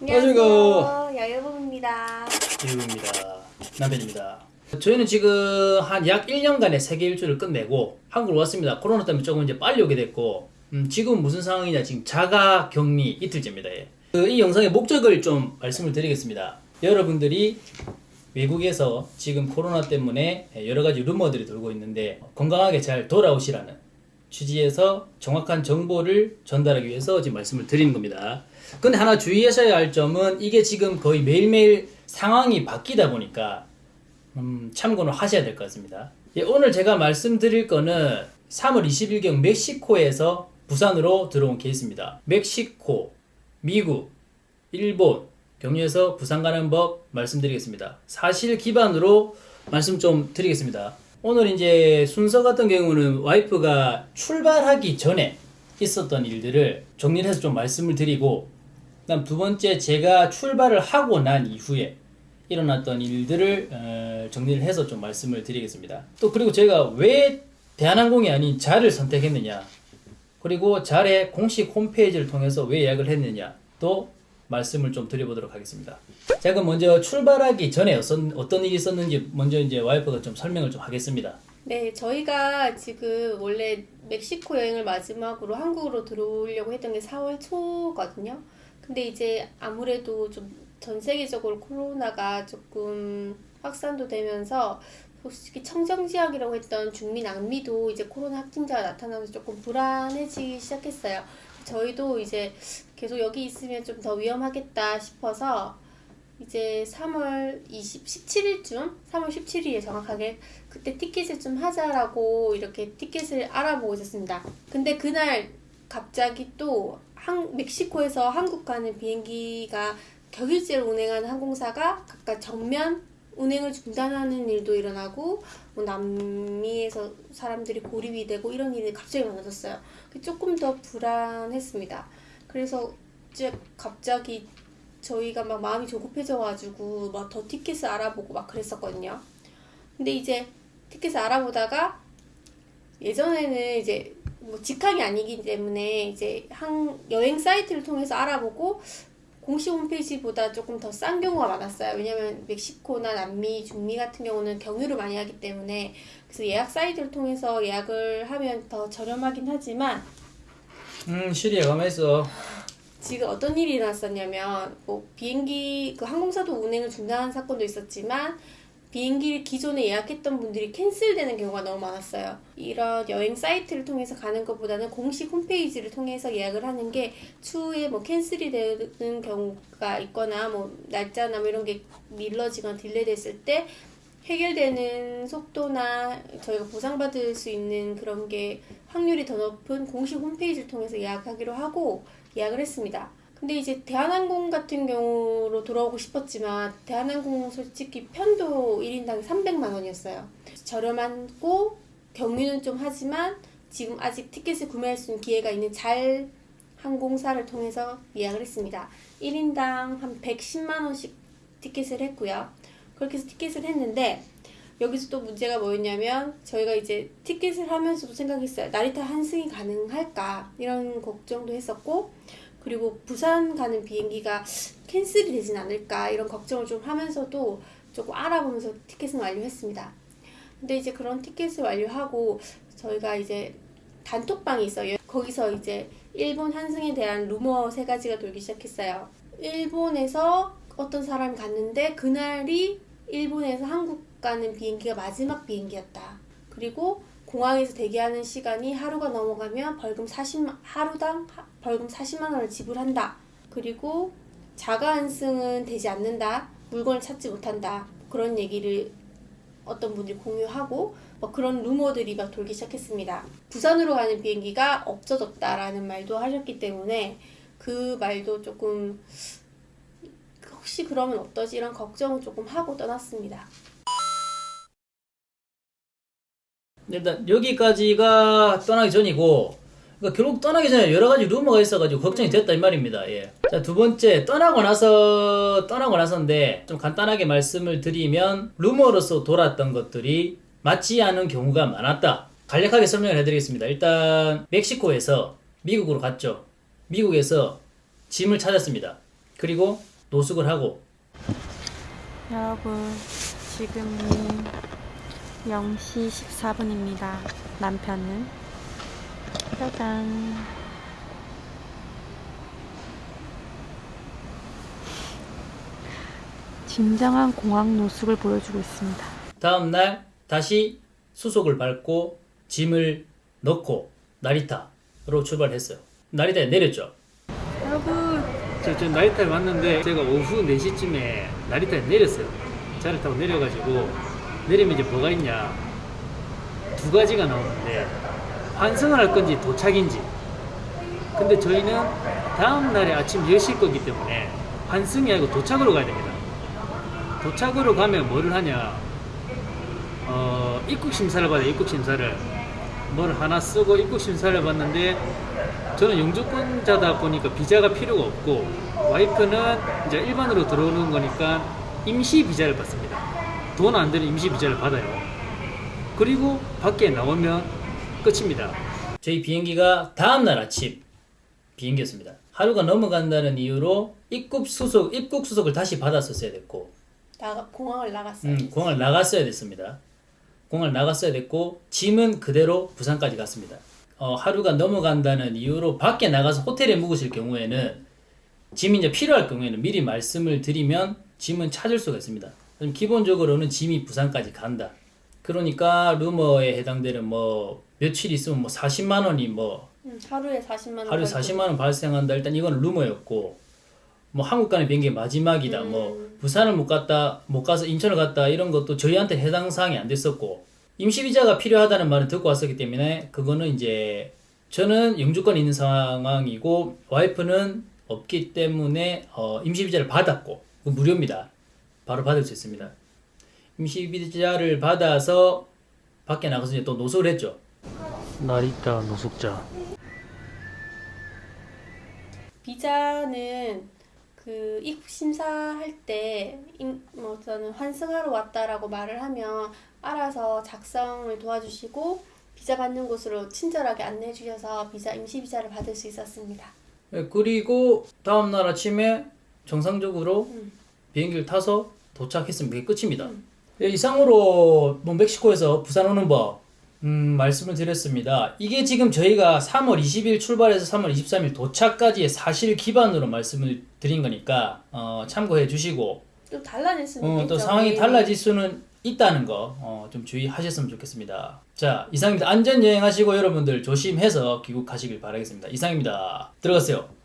안녕하세요. 여여봉입니다. 이우입니다. 남편입니다. 저희는 지금 한 약 1년간의 세계 일주를 끝내고 한국으로 왔습니다. 코로나 때문에 조금 이제 빨리 오게 됐고 음, 지금 무슨 상황이냐 지금 자가 격리 이틀째입니다. 예. 그, 이 영상의 목적을 좀 말씀을 드리겠습니다. 여러분들이 외국에서 지금 코로나 때문에 여러 가지 루머들이 돌고 있는데 건강하게 잘 돌아오시라는 취지에서 정확한 정보를 전달하기 위해서 지금 말씀을 드리는 겁니다. 근데 하나 주의하셔야 할 점은 이게 지금 거의 매일매일 상황이 바뀌다 보니까 음, 참고는 하셔야 될 것 같습니다. 예, 오늘 제가 말씀드릴 거는 3월 20일경 멕시코에서 부산으로 들어온 케이스입니다. 멕시코, 미국, 일본 경유해서 부산 가는 법 말씀드리겠습니다. 사실 기반으로 말씀 좀 드리겠습니다. 오늘 이제 순서 같은 경우는 와이프가 출발하기 전에 있었던 일들을 정리를 해서 좀 말씀을 드리고 그다음 두 번째 제가 출발을 하고 난 이후에 일어났던 일들을 어, 정리를 해서 좀 말씀을 드리겠습니다. 또 그리고 제가 왜 대한항공이 아닌 자를 선택했느냐 그리고 자의 공식 홈페이지를 통해서 왜 예약을 했느냐 또 말씀을 좀 드려보도록 하겠습니다. 자 그럼 먼저 출발하기 전에 어떤 일이 있었는지 먼저 이제 와이프가 좀 설명을 좀 하겠습니다. 네, 저희가 지금 원래 멕시코 여행을 마지막으로 한국으로 들어오려고 했던 게 4월 초거든요. 근데 이제 아무래도 좀 전 세계적으로 코로나가 조금 확산도 되면서 솔직히 청정지역이라고 했던 중미 남미도 이제 코로나 확진자가 나타나면서 조금 불안해지기 시작했어요. 저희도 이제 계속 여기 있으면 좀 더 위험하겠다 싶어서 이제 3월 20, 17일쯤, 3월 17일에 정확하게 그때 티켓을 좀 하자라고 이렇게 티켓을 알아보고 있었습니다. 근데 그날 갑자기 또 한, 멕시코에서 한국 가는 비행기가 격일제로 운행하는 항공사가 각각 정면 운행을 중단하는 일도 일어나고 뭐 남미에서 사람들이 고립이 되고 이런 일이 갑자기 많아졌어요. 조금 더 불안했습니다. 그래서 이제 갑자기 저희가 막 마음이 조급해져가지고 막 더 티켓을 알아보고 막 그랬었거든요. 근데 이제 티켓을 알아보다가 예전에는 이제 뭐 직항이 아니기 때문에 이제 항 여행 사이트를 통해서 알아보고 공식 홈페이지보다 조금 더 싼 경우가 많았어요. 왜냐면 멕시코나 남미, 중미 같은 경우는 경유를 많이 하기 때문에 그래서 예약 사이트를 통해서 예약을 하면 더 저렴하긴 하지만 음 시리에 가만 있어. 지금 어떤 일이 일어났었냐면 뭐 비행기 그 항공사도 운행을 중단한 사건도 있었지만 비행기를 기존에 예약했던 분들이 캔슬되는 경우가 너무 많았어요. 이런 여행 사이트를 통해서 가는 것보다는 공식 홈페이지를 통해서 예약을 하는 게 추후에 뭐 캔슬이 되는 경우가 있거나 뭐 날짜나 뭐 이런 게 밀려지거나 delay됐을 때 해결되는 속도나 저희가 보상받을 수 있는 그런 게 확률이 더 높은 공식 홈페이지를 통해서 예약하기로 하고 예약을 했습니다. 근데 이제 대한항공 같은 경우로 돌아오고 싶었지만 대한항공 솔직히 편도 1인당 300만 원이었어요. 저렴하고 경유는 좀 하지만 지금 아직 티켓을 구매할 수 있는 기회가 있는 잘 항공사를 통해서 예약을 했습니다. 1인당 한 110만 원씩 티켓을 했고요. 그렇게 해서 티켓을 했는데 여기서 또 문제가 뭐였냐면 저희가 이제 티켓을 하면서도 생각했어요. 나리타 환승이 가능할까 이런 걱정도 했었고 그리고 부산 가는 비행기가 캔슬이 되진 않을까 이런 걱정을 좀 하면서도 조금 알아보면서 티켓을 완료했습니다. 근데 이제 그런 티켓을 완료하고 저희가 이제 단톡방이 있어요. 거기서 이제 일본 환승에 대한 루머 세 가지가 돌기 시작했어요. 일본에서 어떤 사람이 갔는데 그날이 일본에서 한국 가는 비행기가 마지막 비행기였다. 그리고 공항에서 대기하는 시간이 하루가 넘어가면 벌금 40만 하루당 벌금 40만 원을 지불한다. 그리고 자가 환승은 되지 않는다. 물건을 찾지 못한다. 그런 얘기를 어떤 분들이 공유하고 뭐 그런 루머들이 막 돌기 시작했습니다. 부산으로 가는 비행기가 없어졌다라는 말도 하셨기 때문에 그 말도 조금 혹시 그러면 어떠지 이런 걱정을 조금 하고 떠났습니다. 일단 여기까지가 떠나기 전이고 그러니까 결국 떠나기 전에 여러 가지 루머가 있어가지고 걱정이 됐다 이 말입니다. 예. 자 두 번째 떠나고 나서 떠나고 나서인데 좀 간단하게 말씀을 드리면 루머로서 돌았던 것들이 맞지 않은 경우가 많았다. 간략하게 설명을 해드리겠습니다. 일단 멕시코에서 미국으로 갔죠. 미국에서 짐을 찾았습니다. 그리고 노숙을 하고 여러분, 지금이 0시 14분입니다. 남편은 짜잔. 진정한 공항 노숙을 보여주고 있습니다. 다음 날 다시 수속을 밟고 짐을 넣고 나리타로 출발했어요. 나리타에 내렸죠. 여러분, 저, 저 나리타에 왔는데 제가 오후 4시쯤에 나리타에 내렸어요. 차를 타고 내려가지고 내리면 이제 뭐가 있냐 두 가지가 나오는데 환승을 할 건지 도착인지 근데 저희는 다음 날에 아침 10시일 거기 때문에 환승이 아니고 도착으로 가야 됩니다. 도착으로 가면 뭐를 하냐 어, 입국 심사를 받아요. 입국 심사를 뭘 하나 쓰고 입국 심사를 받는데 저는 영주권자다 보니까 비자가 필요가 없고 와이프는 이제 일반으로 들어오는 거니까 임시 비자를 받습니다. 돈 안 드는 임시 비자를 받아요. 그리고 밖에 나오면 끝입니다. 저희 비행기가 다음 날 아침 비행기였습니다. 하루가 넘어간다는 이유로 입국 수속 입국 수속을 다시 받았었어야 됐고 나가 공항을 나갔어요. 음, 공항을 나갔어야 됐습니다. 공항을 나갔어야 됐고 짐은 그대로 부산까지 갔습니다. 어, 하루가 넘어간다는 이유로 밖에 나가서 호텔에 묵으실 경우에는 짐이 이제 필요할 경우에는 미리 말씀을 드리면 짐은 찾을 수가 있습니다. 기본적으로는 짐이 부산까지 간다. 그러니까 루머에 해당되는 뭐 며칠 있으면 뭐 40만 원이 뭐 음, 하루에 40만 원. 벌고. 40만 원 발생한다. 일단 이건 루머였고 뭐 한국 가는 비행기 마지막이다. 뭐 부산을 못 갔다 못 가서 인천을 갔다 이런 것도 저희한테 해당 사항이 안 됐었고 임시 비자가 필요하다는 말을 듣고 왔었기 때문에 그거는 이제 저는 영주권이 있는 상황이고 와이프는 없기 때문에 어, 임시 비자를 받았고 그 무료입니다. 바로 받을 수 있습니다. 임시 비자를 받아서 밖에 나가서 이제 또 노숙을 했죠. 나리타 노숙자. 비자는 그 입국 심사할 때 뭐 저는 환승하러 왔다라고 말을 하면 알아서 작성을 도와주시고 비자 받는 곳으로 친절하게 안내해 주셔서 비자 임시 비자를 받을 수 있었습니다. 예, 그리고 다음 날 아침에 정상적으로 음. 비행기를 타서 도착했으면 그게 끝입니다. 예, 이상으로 뭐 멕시코에서 부산 오는 법 음, 말씀을 드렸습니다. 이게 지금 저희가 3월 20일 출발해서 3월 23일 도착까지의 사실 기반으로 말씀을 드린 거니까 어, 참고해 주시고 좀 달라질 수는 어. 또 상황이 매일. 달라질 수는 있다는 거 어, 좀 주의하셨으면 좋겠습니다. 자 이상입니다. 안전 여행하시고 여러분들 조심해서 귀국하시길 바라겠습니다. 이상입니다. 들어가세요.